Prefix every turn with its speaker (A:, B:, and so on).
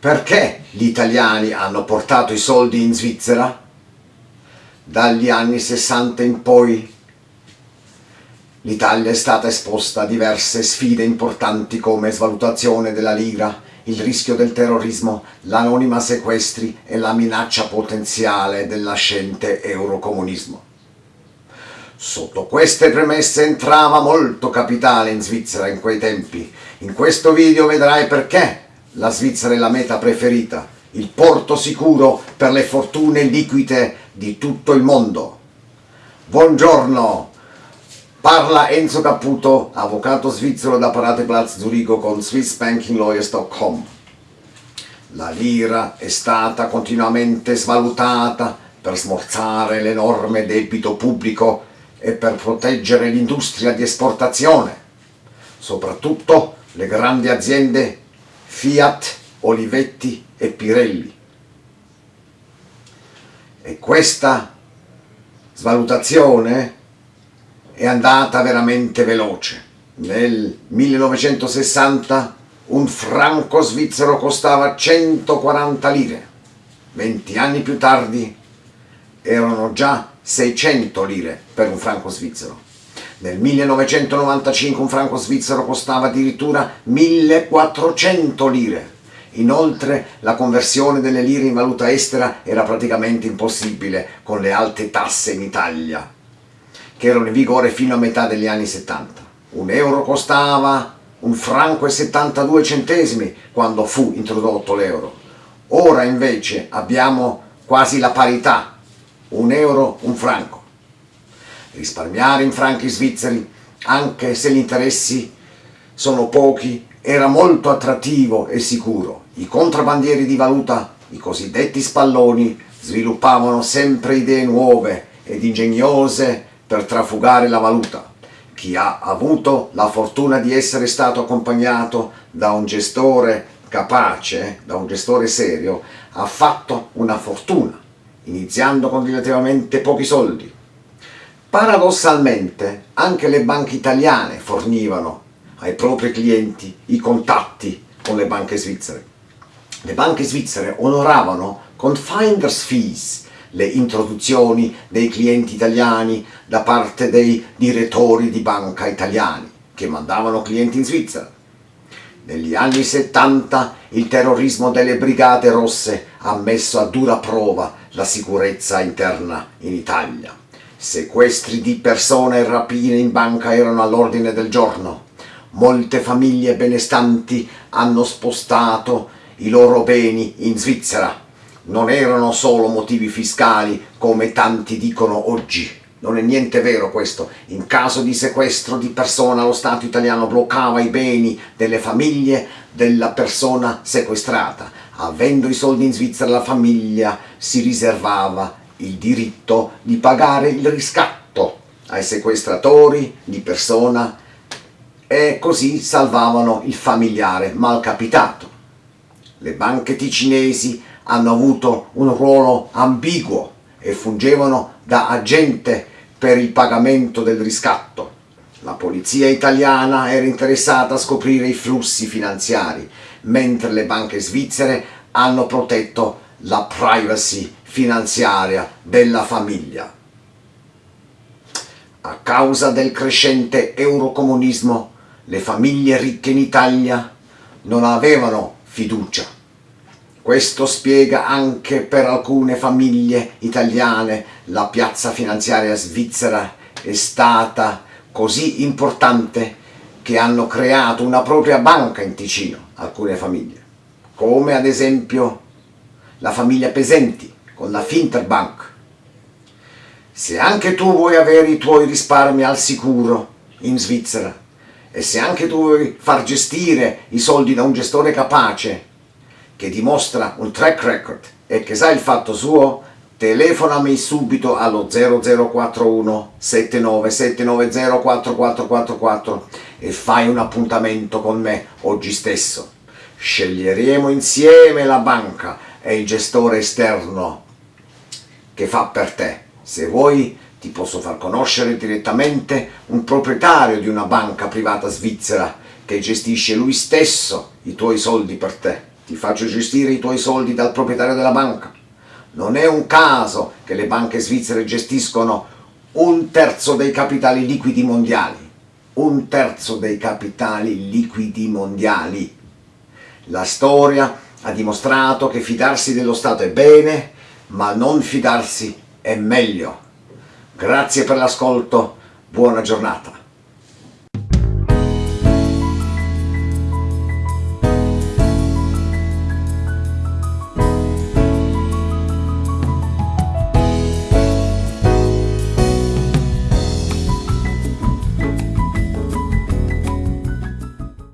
A: Perché gli italiani hanno portato i soldi in Svizzera? Dagli anni 60 in poi l'Italia è stata esposta a diverse sfide importanti come svalutazione della lira, il rischio del terrorismo, l'anonima sequestri e la minaccia potenziale del nascente eurocomunismo. Sotto queste premesse entrava molto capitale in Svizzera in quei tempi. In questo video vedrai perché la Svizzera è la meta preferita, il porto sicuro per le fortune liquide di tutto il mondo. Buongiorno, parla Enzo Caputo, avvocato svizzero da Parateplatz Zurigo con SwissBankingLawyers.com. La lira è stata continuamente svalutata per smorzare l'enorme debito pubblico e per proteggere l'industria di esportazione, soprattutto le grandi aziende Fiat, Olivetti e Pirelli. E questa svalutazione è andata veramente veloce. Nel 1960 un franco svizzero costava 140 lire, 20 anni più tardi erano già 600 lire per un franco svizzero. Nel 1995 un franco svizzero costava addirittura 1400 lire. Inoltre la conversione delle lire in valuta estera era praticamente impossibile con le alte tasse in Italia, che erano in vigore fino a metà degli anni 70. Un euro costava un franco e 72 centesimi quando fu introdotto l'euro. Ora invece abbiamo quasi la parità, un euro, un franco risparmiare in franchi svizzeri, anche se gli interessi sono pochi, era molto attrattivo e sicuro. I contrabbandieri di valuta, i cosiddetti spalloni, sviluppavano sempre idee nuove ed ingegnose per trafugare la valuta. Chi ha avuto la fortuna di essere stato accompagnato da un gestore capace, da un gestore serio, ha fatto una fortuna, iniziando con relativamente pochi soldi, Paradossalmente anche le banche italiane fornivano ai propri clienti i contatti con le banche svizzere. Le banche svizzere onoravano con finder's fees le introduzioni dei clienti italiani da parte dei direttori di banca italiani che mandavano clienti in Svizzera. Negli anni 70 il terrorismo delle brigate rosse ha messo a dura prova la sicurezza interna in Italia. Sequestri di persone e rapine in banca erano all'ordine del giorno. Molte famiglie benestanti hanno spostato i loro beni in Svizzera. Non erano solo motivi fiscali, come tanti dicono oggi. Non è niente vero questo. In caso di sequestro di persona lo Stato italiano bloccava i beni delle famiglie della persona sequestrata. Avendo i soldi in Svizzera la famiglia si riservava il diritto di pagare il riscatto ai sequestratori di persona e così salvavano il familiare malcapitato. Le banche ticinesi hanno avuto un ruolo ambiguo e fungevano da agente per il pagamento del riscatto. La polizia italiana era interessata a scoprire i flussi finanziari, mentre le banche svizzere hanno protetto la privacy finanziaria della famiglia. A causa del crescente eurocomunismo, le famiglie ricche in Italia non avevano fiducia. Questo spiega anche per alcune famiglie italiane la piazza finanziaria svizzera è stata così importante che hanno creato una propria banca in Ticino, alcune famiglie, come ad esempio la famiglia Pesenti, con la Finterbank. Se anche tu vuoi avere i tuoi risparmi al sicuro in Svizzera e se anche tu vuoi far gestire i soldi da un gestore capace che dimostra un track record e che sa il fatto suo, telefonami subito allo 0041 7970 4444 e fai un appuntamento con me oggi stesso. Sceglieremo insieme la banca e il gestore esterno che fa per te. Se vuoi ti posso far conoscere direttamente un proprietario di una banca privata svizzera che gestisce lui stesso i tuoi soldi per te. ti faccio gestire i tuoi soldi dal proprietario della banca. Non è un caso che le banche svizzere gestiscono un terzo dei capitali liquidi mondiali. Un terzo dei capitali liquidi mondiali. La storia ha dimostrato che fidarsi dello Stato è bene, ma non fidarsi è meglio. Grazie per l'ascolto, buona giornata.